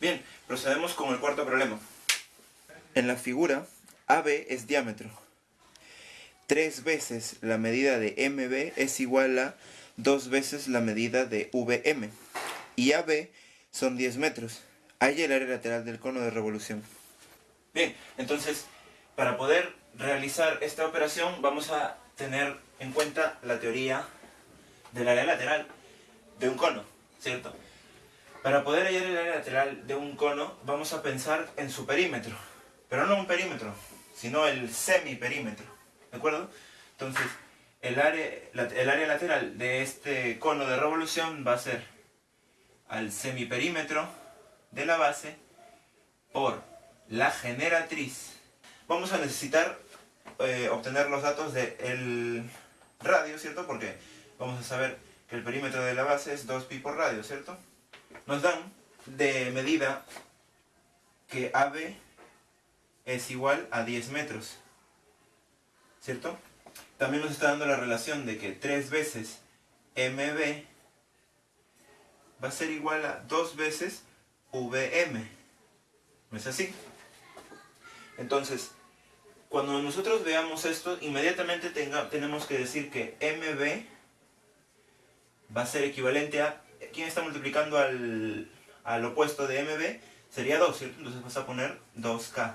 Bien, procedemos con el cuarto problema. En la figura, AB es diámetro. Tres veces la medida de MB es igual a dos veces la medida de VM. Y AB son 10 metros. Hay el área lateral del cono de revolución. Bien, entonces, para poder realizar esta operación vamos a tener en cuenta la teoría del área lateral de un cono, ¿cierto? Para poder hallar el área lateral de un cono vamos a pensar en su perímetro, pero no un perímetro, sino el semiperímetro, ¿de acuerdo? Entonces, el área, el área lateral de este cono de revolución va a ser al semiperímetro de la base por la generatriz. Vamos a necesitar eh, obtener los datos del radio, ¿cierto? Porque vamos a saber que el perímetro de la base es 2pi por radio, ¿cierto? Nos dan de medida que AB es igual a 10 metros, ¿cierto? También nos está dando la relación de que 3 veces MB va a ser igual a 2 veces VM. ¿No es así? Entonces, cuando nosotros veamos esto, inmediatamente tenemos que decir que MB va a ser equivalente a... ¿Quién está multiplicando al, al opuesto de MB? Sería 2, ¿cierto? Entonces vas a poner 2K.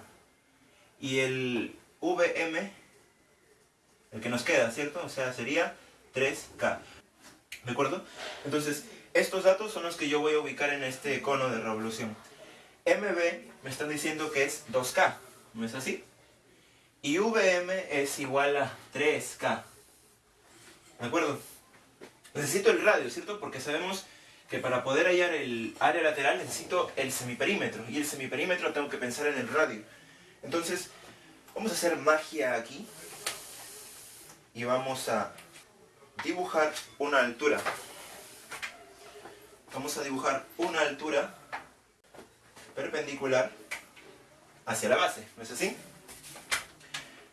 Y el VM, el que nos queda, ¿cierto? O sea, sería 3K. ¿De acuerdo? Entonces, estos datos son los que yo voy a ubicar en este cono de revolución. MB me están diciendo que es 2K, ¿no es así? Y VM es igual a 3K. ¿De acuerdo? Necesito el radio, ¿cierto? Porque sabemos que para poder hallar el área lateral necesito el semiperímetro. Y el semiperímetro tengo que pensar en el radio. Entonces, vamos a hacer magia aquí. Y vamos a dibujar una altura. Vamos a dibujar una altura perpendicular hacia la base, ¿no es así?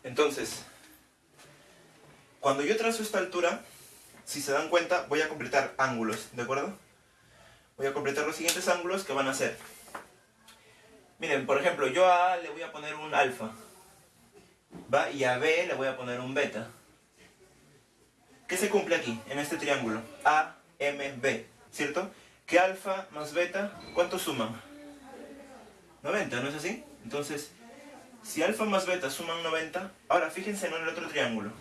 Entonces, cuando yo trazo esta altura, si se dan cuenta, voy a completar ángulos, ¿de acuerdo? Voy a completar los siguientes ángulos que van a ser. Miren, por ejemplo, yo a A le voy a poner un alfa, ¿va? Y a B le voy a poner un beta. ¿Qué se cumple aquí, en este triángulo? A, M, B, ¿cierto? ¿Qué alfa más beta, ¿cuánto suman? 90, ¿no es así? Entonces, si alfa más beta suman 90, ahora fíjense en el otro triángulo.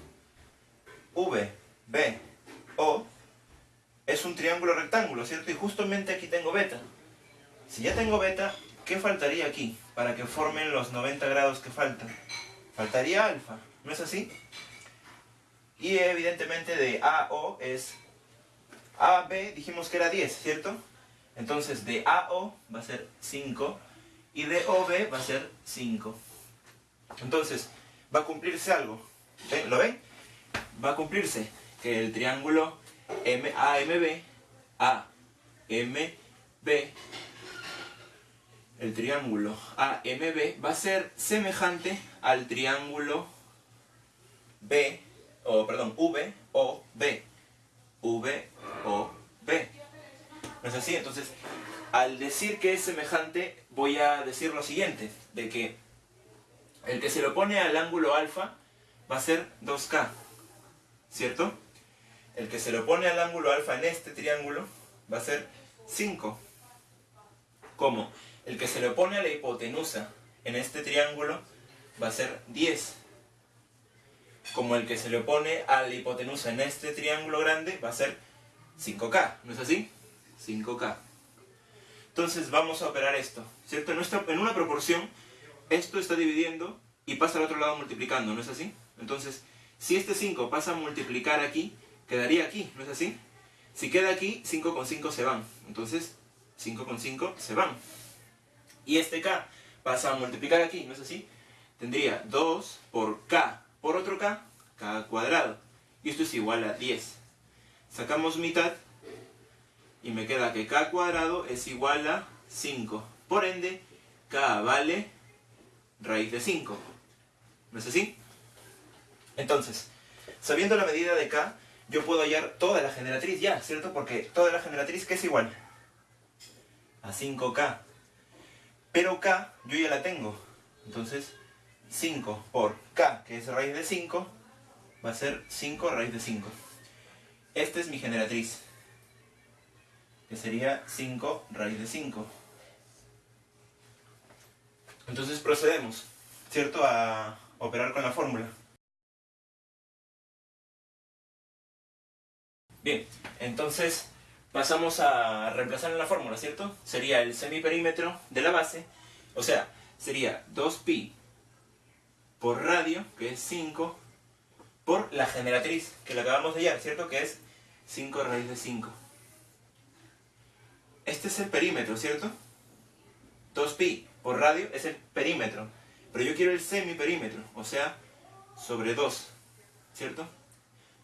V, B, O es un triángulo rectángulo, ¿cierto? Y justamente aquí tengo beta. Si ya tengo beta, ¿qué faltaría aquí para que formen los 90 grados que faltan? Faltaría alfa, ¿no es así? Y evidentemente de AO es... AB dijimos que era 10, ¿cierto? Entonces de AO va a ser 5 y de OB va a ser 5. Entonces, va a cumplirse algo. ¿Lo ven? Va a cumplirse que el triángulo AMB, AMB, el triángulo AMB va a ser semejante al triángulo B, o perdón, V o B. V o B. ¿No es así? Entonces, al decir que es semejante, voy a decir lo siguiente, de que el que se lo pone al ángulo alfa va a ser 2K, ¿cierto? El que se lo pone al ángulo alfa en este triángulo va a ser 5. ¿Cómo? El que se lo pone a la hipotenusa en este triángulo va a ser 10. Como el que se le pone a la hipotenusa en este triángulo grande va a ser 5K, ¿no es así? 5K. Entonces vamos a operar esto, ¿cierto? En, en una proporción, esto está dividiendo y pasa al otro lado multiplicando, ¿no es así? Entonces, si este 5 pasa a multiplicar aquí, quedaría aquí, ¿no es así? Si queda aquí, 5 con 5 se van. Entonces, 5 con 5 se van. Y este k pasa a multiplicar aquí, ¿no es así? Tendría 2 por k por otro k, k cuadrado. Y esto es igual a 10. Sacamos mitad y me queda que k cuadrado es igual a 5. Por ende, k vale raíz de 5. ¿No es así? Entonces, sabiendo la medida de k, yo puedo hallar toda la generatriz ya, ¿cierto? Porque toda la generatriz, ¿qué es igual? A 5k. Pero K yo ya la tengo. Entonces 5 por K, que es raíz de 5, va a ser 5 raíz de 5. Esta es mi generatriz, que sería 5 raíz de 5. Entonces procedemos, ¿cierto?, a operar con la fórmula. Bien, entonces pasamos a reemplazar en la fórmula, ¿cierto? Sería el semiperímetro de la base, o sea, sería 2pi por radio, que es 5, por la generatriz, que la acabamos de hallar, ¿cierto? Que es 5 raíz de 5. Este es el perímetro, ¿cierto? 2pi por radio es el perímetro. Pero yo quiero el semiperímetro, o sea, sobre 2, ¿cierto?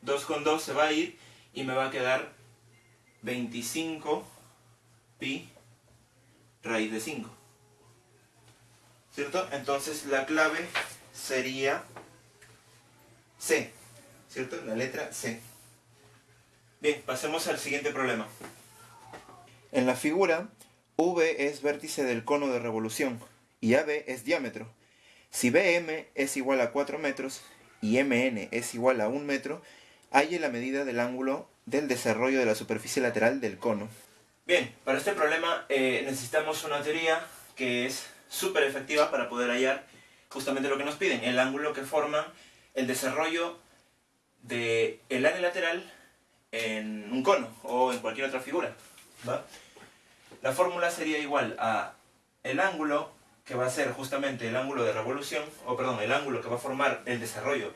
2 con 2 se va a ir y me va a quedar 25 pi raíz de 5. ¿Cierto? Entonces la clave sería C. ¿Cierto? La letra C. Bien, pasemos al siguiente problema. En la figura, V es vértice del cono de revolución y AB es diámetro. Si BM es igual a 4 metros y MN es igual a 1 metro, hay la medida del ángulo del desarrollo de la superficie lateral del cono. Bien, para este problema eh, necesitamos una teoría que es súper efectiva para poder hallar justamente lo que nos piden, el ángulo que forma el desarrollo del el área lateral en un cono o en cualquier otra figura. La fórmula sería igual a el ángulo que va a ser justamente el ángulo de revolución, o perdón, el ángulo que va a formar el desarrollo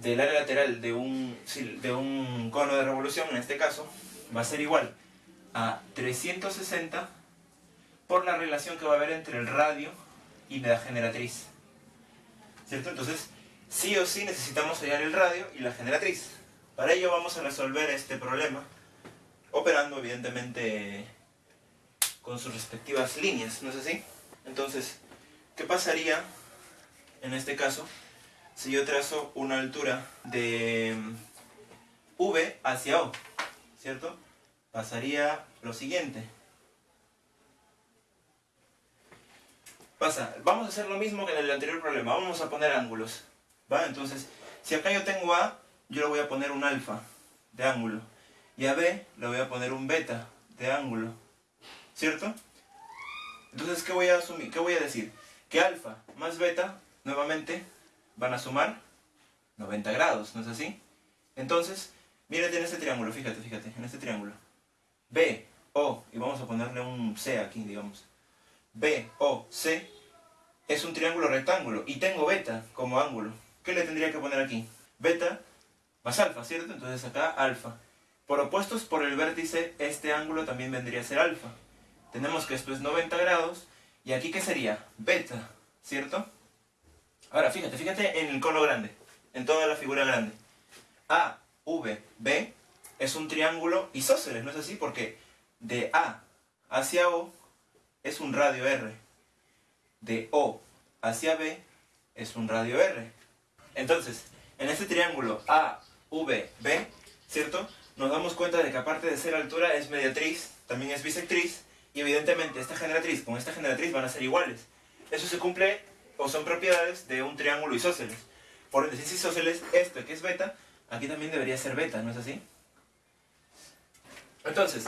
del área lateral de un, de un cono de revolución, en este caso, va a ser igual a 360 por la relación que va a haber entre el radio y la generatriz. ¿Cierto? Entonces, sí o sí necesitamos hallar el radio y la generatriz. Para ello vamos a resolver este problema operando evidentemente con sus respectivas líneas, ¿no es así? Entonces, ¿qué pasaría en este caso si yo trazo una altura de mm, V hacia O, ¿cierto? Pasaría lo siguiente. Pasa, vamos a hacer lo mismo que en el anterior problema, vamos a poner ángulos, ¿va? Entonces, si acá yo tengo A, yo le voy a poner un alfa de ángulo, y a B le voy a poner un beta de ángulo, ¿cierto? Entonces, ¿qué voy a asumir? ¿Qué voy a decir? Que alfa más beta, nuevamente, van a sumar 90 grados, ¿no es así? Entonces, mírate en este triángulo, fíjate, fíjate, en este triángulo. B, O, y vamos a ponerle un C aquí, digamos. B, O, C, es un triángulo rectángulo, y tengo beta como ángulo. ¿Qué le tendría que poner aquí? Beta más alfa, ¿cierto? Entonces acá alfa. Por opuestos por el vértice, este ángulo también vendría a ser alfa. Tenemos que esto es 90 grados, y aquí ¿qué sería? Beta, ¿cierto? Ahora, fíjate, fíjate en el cono grande, en toda la figura grande. A, V, B es un triángulo isósceles, ¿no es así? Porque de A hacia O es un radio R. De O hacia B es un radio R. Entonces, en este triángulo A, V, B, ¿cierto? Nos damos cuenta de que aparte de ser altura es mediatriz, también es bisectriz, y evidentemente esta generatriz con esta generatriz van a ser iguales. Eso se cumple o son propiedades de un triángulo isósceles. Por ende, si es isósceles, esto que es beta, aquí también debería ser beta, ¿no es así? Entonces,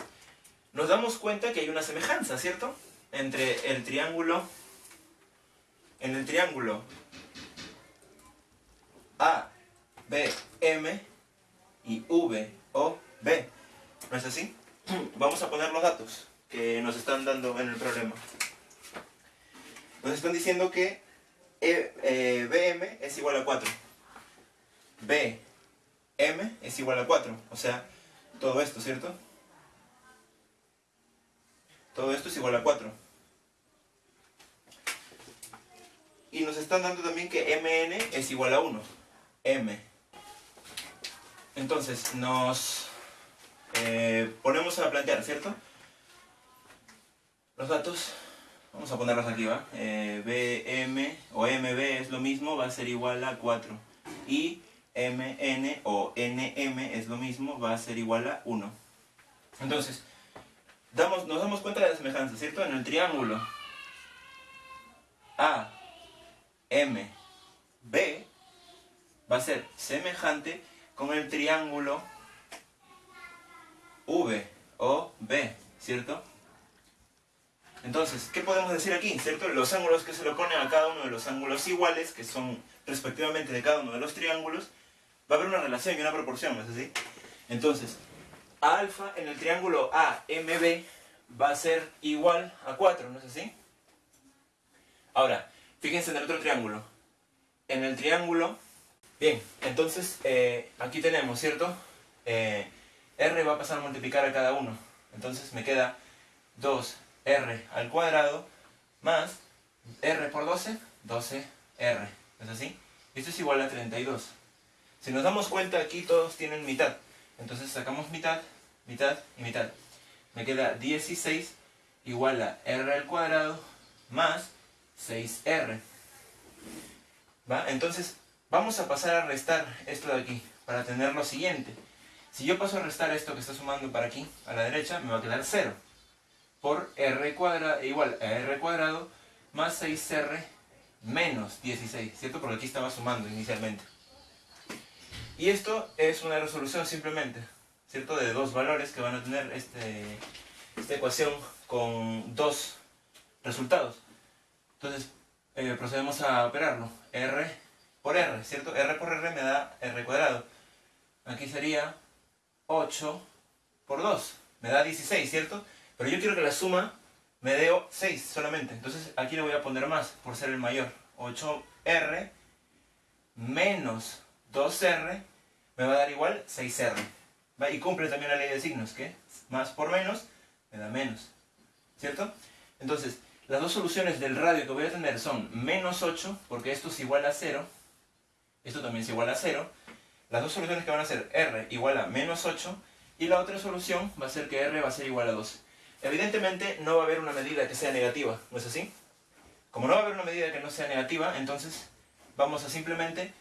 nos damos cuenta que hay una semejanza, ¿cierto? Entre el triángulo, en el triángulo A, B, M y V, O, B. ¿No es así? Vamos a poner los datos que nos están dando en el problema. Nos están diciendo que e, eh, BM es igual a 4. BM es igual a 4. O sea, todo esto, ¿cierto? Todo esto es igual a 4. Y nos están dando también que MN es igual a 1. M. Entonces, nos eh, ponemos a plantear, ¿cierto? Los datos Vamos a ponerlos aquí, ¿va? Eh, BM o MB es lo mismo, va a ser igual a 4. Y MN o NM es lo mismo, va a ser igual a 1. Entonces, damos, nos damos cuenta de la semejanza, ¿cierto? En el triángulo A, M, B va a ser semejante con el triángulo V o B, ¿cierto? Entonces, ¿qué podemos decir aquí? ¿Cierto? Los ángulos que se le oponen a cada uno de los ángulos iguales, que son respectivamente de cada uno de los triángulos, va a haber una relación y una proporción, ¿no es así? Entonces, alfa en el triángulo AMB va a ser igual a 4, ¿no es así? Ahora, fíjense en el otro triángulo. En el triángulo... Bien, entonces eh, aquí tenemos, ¿cierto? Eh, R va a pasar a multiplicar a cada uno. Entonces me queda 2R al cuadrado más R por 12, 12R. ¿Es así? Esto es igual a 32. Si nos damos cuenta, aquí todos tienen mitad. Entonces sacamos mitad, mitad y mitad. Me queda 16 igual a R al cuadrado más 6R. ¿Va? Entonces, vamos a pasar a restar esto de aquí para tener lo siguiente. Si yo paso a restar esto que está sumando para aquí, a la derecha, me va a quedar 0. Por r cuadrado, igual a r cuadrado más 6r menos 16, ¿cierto? Porque aquí estaba sumando inicialmente. Y esto es una resolución simplemente, ¿cierto? De dos valores que van a tener este, esta ecuación con dos resultados. Entonces, eh, procedemos a operarlo. R por R, ¿cierto? R por R me da R cuadrado. Aquí sería 8 por 2. Me da 16, ¿cierto? Pero yo quiero que la suma me dé 6 solamente. Entonces aquí le voy a poner más por ser el mayor. 8R menos 2R me va a dar igual 6R. ¿Va? Y cumple también la ley de signos, que más por menos me da menos. ¿Cierto? Entonces, las dos soluciones del radio que voy a tener son menos 8, porque esto es igual a 0. Esto también es igual a 0 las dos soluciones que van a ser r igual a menos 8 y la otra solución va a ser que r va a ser igual a 12. Evidentemente no va a haber una medida que sea negativa, ¿no es así? Como no va a haber una medida que no sea negativa, entonces vamos a simplemente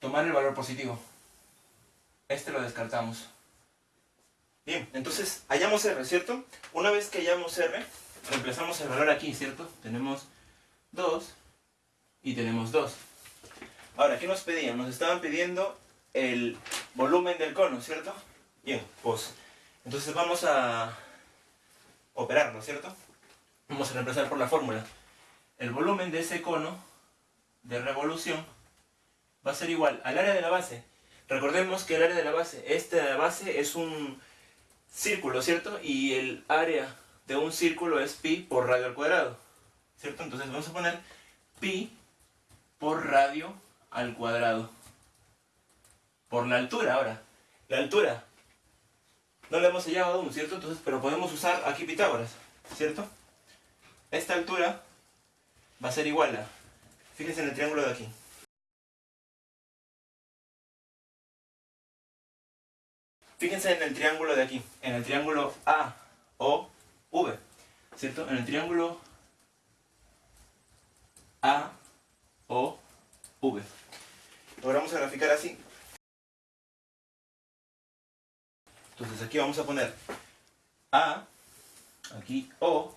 tomar el valor positivo. Este lo descartamos. Bien, entonces hallamos r, ¿cierto? Una vez que hallamos r, reemplazamos el valor aquí, ¿cierto? Tenemos 2 y tenemos 2. Ahora, ¿qué nos pedían? Nos estaban pidiendo el volumen del cono, ¿cierto? Bien, pues entonces vamos a operarlo, ¿cierto? Vamos a reemplazar por la fórmula. El volumen de ese cono de revolución va a ser igual al área de la base. Recordemos que el área de la base, esta de la base es un círculo, ¿cierto? Y el área de un círculo es pi por radio al cuadrado, ¿cierto? Entonces vamos a poner pi por radio al cuadrado por la altura ahora. La altura. No la hemos hallado aún, ¿cierto? Entonces, pero podemos usar aquí Pitágoras, ¿cierto? Esta altura va a ser igual a... Fíjense en el triángulo de aquí. Fíjense en el triángulo de aquí, en el triángulo A, O, V, ¿cierto? En el triángulo A, O, V. Lo vamos a graficar así. Entonces aquí vamos a poner A, aquí O,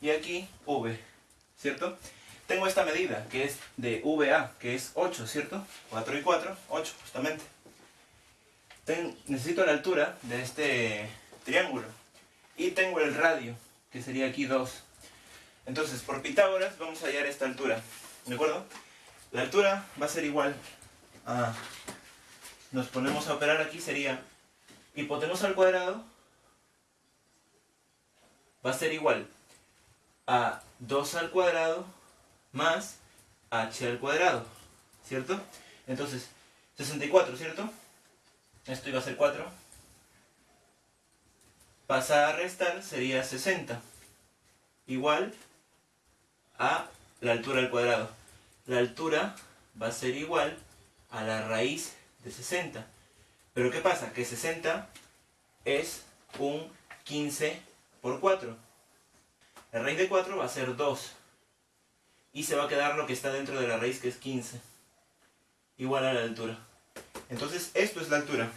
y aquí V, ¿cierto? Tengo esta medida, que es de VA, que es 8, ¿cierto? 4 y 4, 8, justamente. necesito la altura de este triángulo. Y tengo el radio, que sería aquí 2. Entonces, por Pitágoras, vamos a hallar esta altura, ¿de acuerdo? La altura va a ser igual a... Nos ponemos a operar aquí, sería hipotenusa al cuadrado va a ser igual a 2 al cuadrado más h al cuadrado, ¿cierto? Entonces, 64, ¿cierto? Esto iba a ser 4. Pasa a restar, sería 60. Igual a la altura al cuadrado la altura va a ser igual a la raíz de 60. Pero ¿qué pasa? Que 60 es un 15 por 4. La raíz de 4 va a ser 2. Y se va a quedar lo que está dentro de la raíz que es 15. Igual a la altura. Entonces esto es la altura.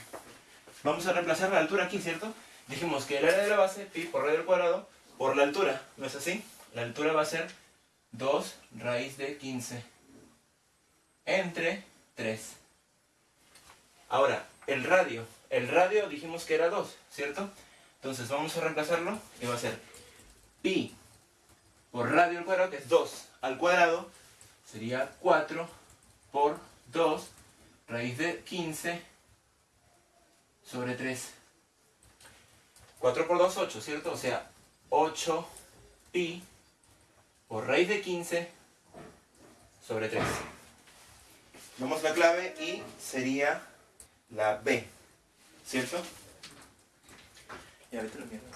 Vamos a reemplazar la altura aquí, ¿cierto? Dijimos que el área de la base, pi por radio al cuadrado, por la altura. ¿No es así? La altura va a ser 2 raíz de 15 entre 3. Ahora, el radio. El radio dijimos que era 2, ¿cierto? Entonces vamos a reemplazarlo y va a ser pi por radio al cuadrado, que es 2 al cuadrado, sería 4 por 2 raíz de 15 sobre 3. 4 por 2, 8, ¿cierto? O sea, 8 pi por raíz de 15 sobre 3. Damos la clave y sería la B, ¿cierto? Y ahorita lo mierda.